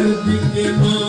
Sevdikli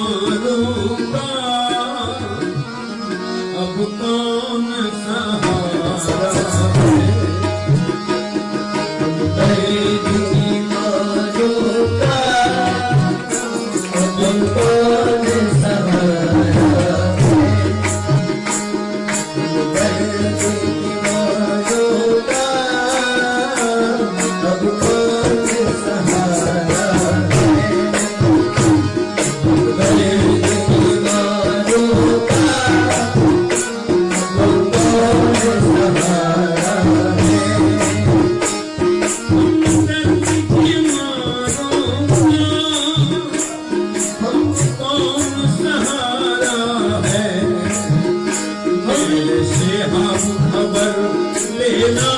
you know.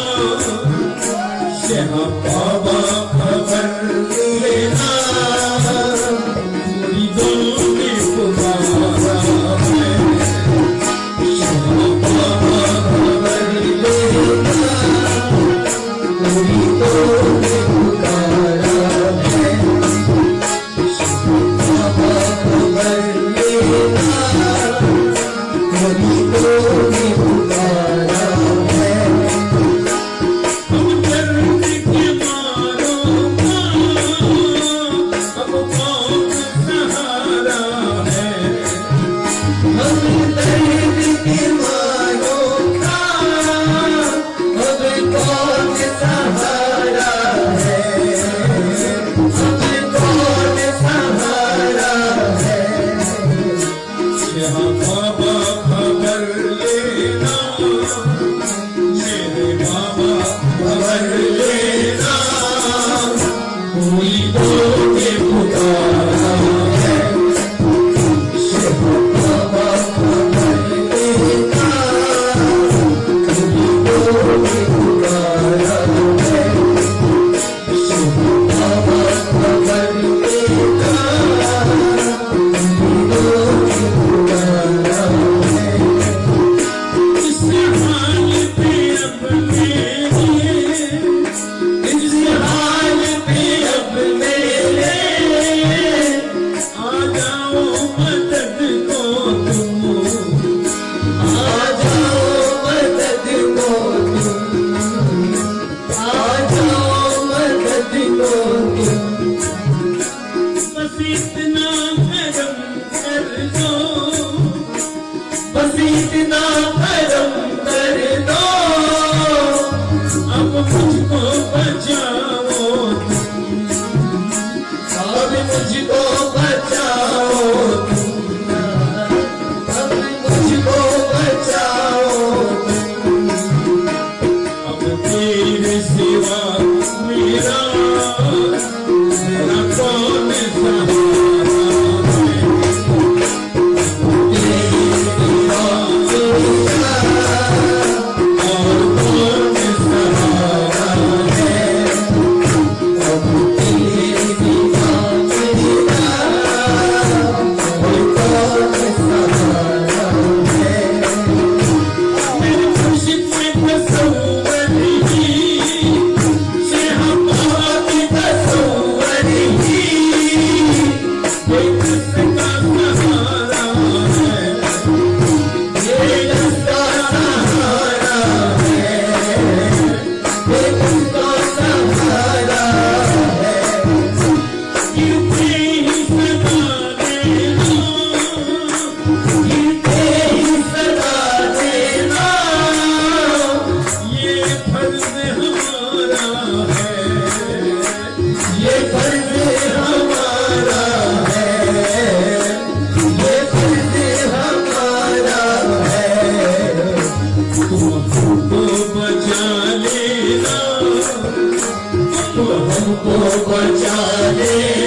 ہم کو بچا لے